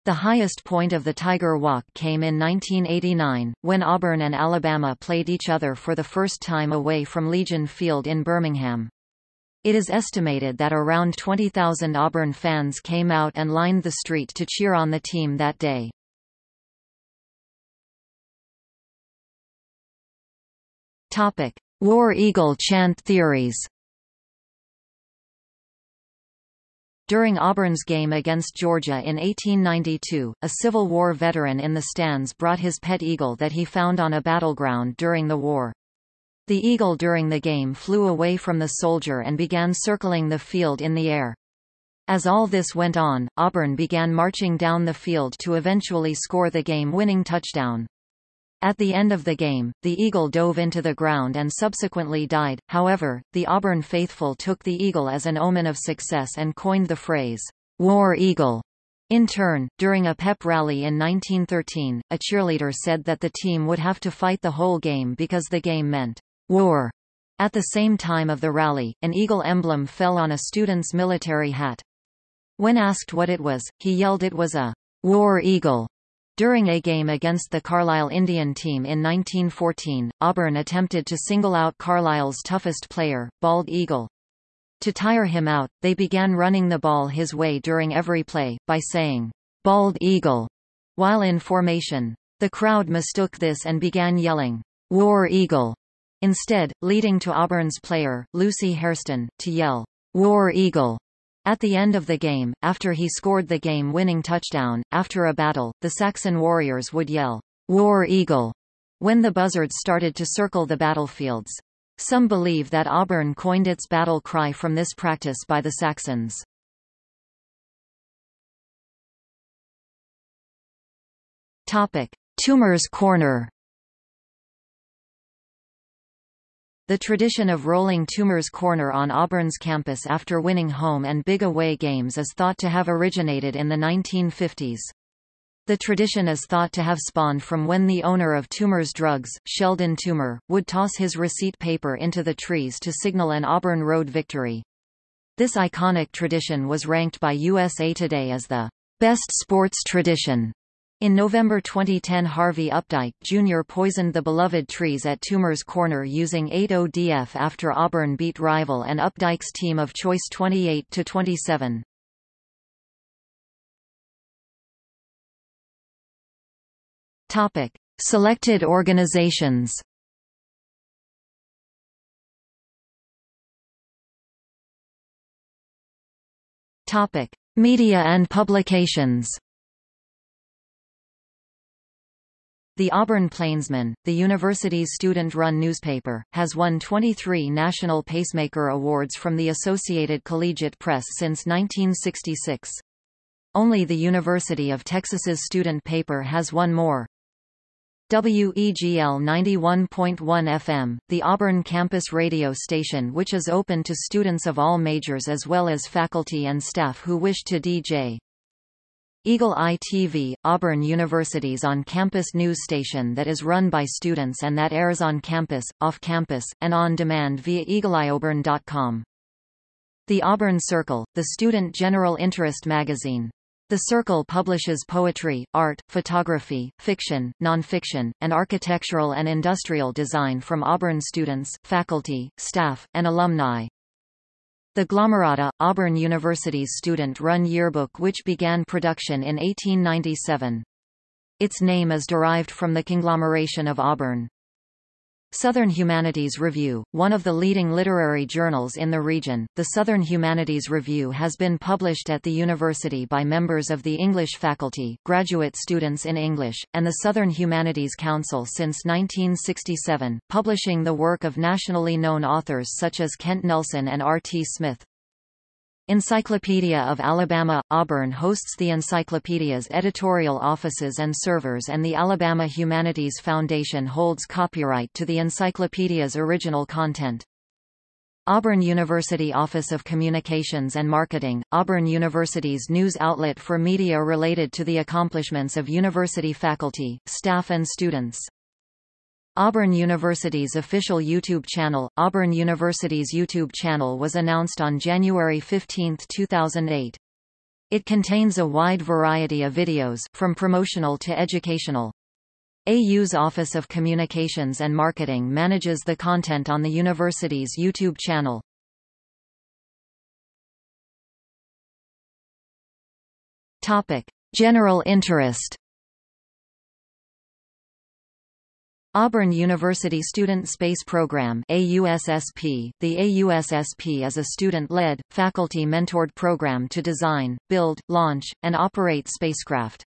The highest point of the Tiger Walk came in 1989, when Auburn and Alabama played each other for the first time away from Legion Field in Birmingham. It is estimated that around 20,000 Auburn fans came out and lined the street to cheer on the team that day. Topic: War Eagle chant theories. During Auburn's game against Georgia in 1892, a Civil War veteran in the stands brought his pet eagle that he found on a battleground during the war. The eagle during the game flew away from the soldier and began circling the field in the air. As all this went on, Auburn began marching down the field to eventually score the game-winning touchdown. At the end of the game, the eagle dove into the ground and subsequently died, however, the Auburn faithful took the eagle as an omen of success and coined the phrase, War Eagle. In turn, during a pep rally in 1913, a cheerleader said that the team would have to fight the whole game because the game meant War. At the same time of the rally, an eagle emblem fell on a student's military hat. When asked what it was, he yelled it was a war eagle. During a game against the Carlisle Indian team in 1914, Auburn attempted to single out Carlisle's toughest player, Bald Eagle. To tire him out, they began running the ball his way during every play, by saying, Bald Eagle, while in formation. The crowd mistook this and began yelling, War Eagle, Instead, leading to Auburn's player, Lucy Hairston, to yell, War Eagle, at the end of the game, after he scored the game-winning touchdown, after a battle, the Saxon warriors would yell, War Eagle, when the buzzards started to circle the battlefields. Some believe that Auburn coined its battle cry from this practice by the Saxons. Topic. Toomer's Corner The tradition of rolling Toomer's Corner on Auburn's campus after winning home and big away games is thought to have originated in the 1950s. The tradition is thought to have spawned from when the owner of Toomer's Drugs, Sheldon Toomer, would toss his receipt paper into the trees to signal an Auburn Road victory. This iconic tradition was ranked by USA Today as the best sports tradition in November 2010 Harvey Updike, Jr. poisoned the beloved trees at Toomer's Corner using 8-ODF after Auburn beat rival and Updike's team of choice 28-27. Topic. Selected organizations Topic. Media and publications The Auburn Plainsman, the university's student-run newspaper, has won 23 National Pacemaker Awards from the Associated Collegiate Press since 1966. Only the University of Texas's student paper has won more. WEGL 91.1 FM, the Auburn campus radio station which is open to students of all majors as well as faculty and staff who wish to DJ. Eagle Eye TV, Auburn University's on-campus news station that is run by students and that airs on campus, off-campus, and on demand via eagleeyeauburn.com. The Auburn Circle, the student general interest magazine. The Circle publishes poetry, art, photography, fiction, nonfiction, and architectural and industrial design from Auburn students, faculty, staff, and alumni. The Glomerata, Auburn University's student-run yearbook which began production in 1897. Its name is derived from the conglomeration of Auburn. Southern Humanities Review, one of the leading literary journals in the region, the Southern Humanities Review has been published at the university by members of the English faculty, graduate students in English, and the Southern Humanities Council since 1967, publishing the work of nationally known authors such as Kent Nelson and R. T. Smith. Encyclopedia of Alabama – Auburn hosts the encyclopedia's editorial offices and servers and the Alabama Humanities Foundation holds copyright to the encyclopedia's original content. Auburn University Office of Communications and Marketing, Auburn University's news outlet for media related to the accomplishments of university faculty, staff and students. Auburn University's official YouTube channel, Auburn University's YouTube channel was announced on January 15, 2008. It contains a wide variety of videos, from promotional to educational. AU's Office of Communications and Marketing manages the content on the university's YouTube channel. Topic: General interest. Auburn University Student Space Program AUSSP. The AUSSP is a student-led, faculty-mentored program to design, build, launch, and operate spacecraft.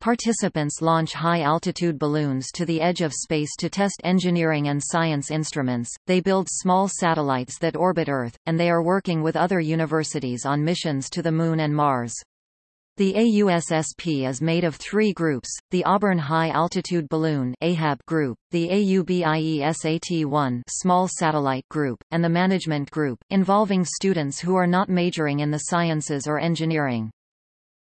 Participants launch high-altitude balloons to the edge of space to test engineering and science instruments, they build small satellites that orbit Earth, and they are working with other universities on missions to the Moon and Mars. The AUSSP is made of three groups, the Auburn High Altitude Balloon AHAB group, the AUBIESAT-1 Small Satellite Group, and the Management Group, involving students who are not majoring in the sciences or engineering.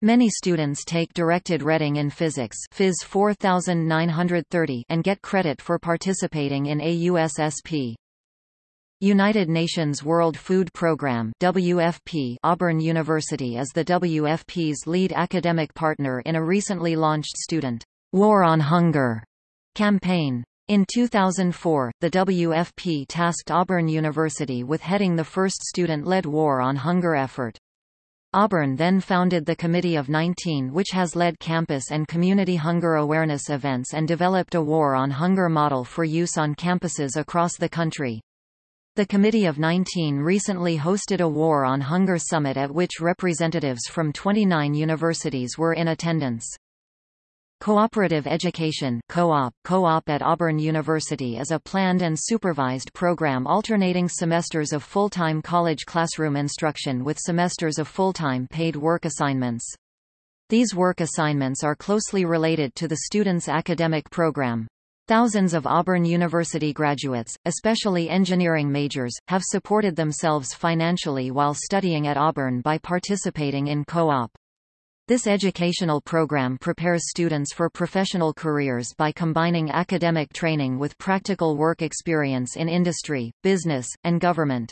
Many students take directed reading in physics Phys 4930 and get credit for participating in AUSSP. United Nations World Food Programme WFP Auburn University is the WFP's lead academic partner in a recently launched student War on Hunger campaign. In 2004, the WFP tasked Auburn University with heading the first student-led War on Hunger effort. Auburn then founded the Committee of 19 which has led campus and community hunger awareness events and developed a War on Hunger model for use on campuses across the country. The Committee of 19 recently hosted a War on Hunger summit at which representatives from 29 universities were in attendance. Cooperative Education Co-op, Co-op at Auburn University is a planned and supervised program alternating semesters of full-time college classroom instruction with semesters of full-time paid work assignments. These work assignments are closely related to the student's academic program. Thousands of Auburn University graduates, especially engineering majors, have supported themselves financially while studying at Auburn by participating in co-op. This educational program prepares students for professional careers by combining academic training with practical work experience in industry, business, and government.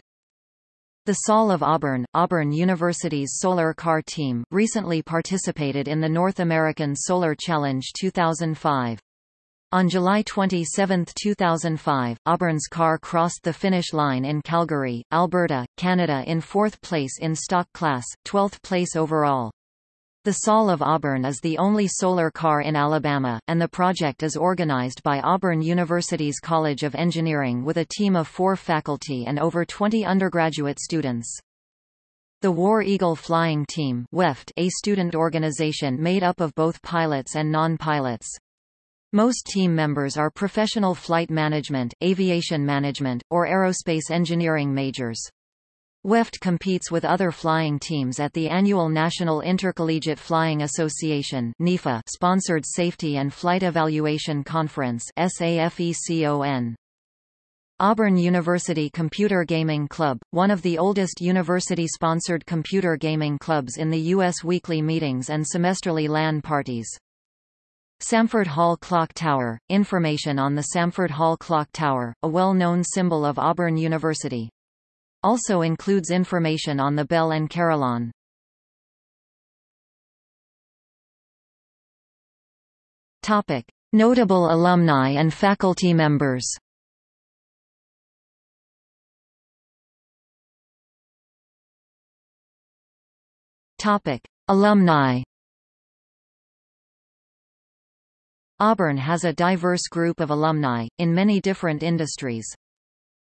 The SOL of Auburn, Auburn University's solar car team, recently participated in the North American Solar Challenge 2005. On July 27, 2005, Auburn's car crossed the finish line in Calgary, Alberta, Canada in fourth place in stock class, 12th place overall. The SOL of Auburn is the only solar car in Alabama, and the project is organized by Auburn University's College of Engineering with a team of four faculty and over 20 undergraduate students. The War Eagle Flying Team WEFT, a student organization made up of both pilots and non-pilots. Most team members are professional flight management, aviation management, or aerospace engineering majors. WEFT competes with other flying teams at the annual National Intercollegiate Flying Association sponsored Safety and Flight Evaluation Conference. Auburn University Computer Gaming Club, one of the oldest university-sponsored computer gaming clubs in the U.S. weekly meetings and semesterly LAN parties. Samford Hall Clock Tower, information on the Samford Hall Clock Tower, a well-known symbol of Auburn University. Also includes information on the bell and carillon. Topic. Notable alumni and faculty members Topic. Alumni Auburn has a diverse group of alumni, in many different industries.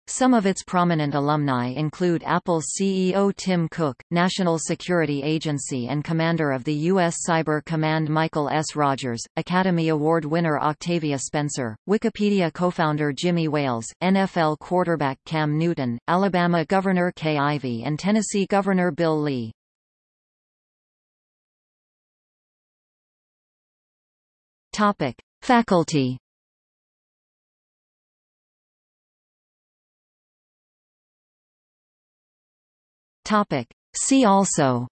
Some of its prominent alumni include Apple CEO Tim Cook, National Security Agency and Commander of the U.S. Cyber Command Michael S. Rogers, Academy Award winner Octavia Spencer, Wikipedia co-founder Jimmy Wales, NFL quarterback Cam Newton, Alabama Governor Kay Ivey and Tennessee Governor Bill Lee. Topic. Faculty. Topic. See also.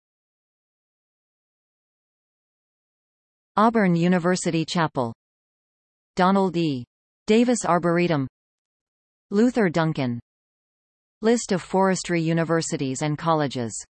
Auburn University Chapel. Donald E. Davis Arboretum. Luther Duncan. List of forestry universities and colleges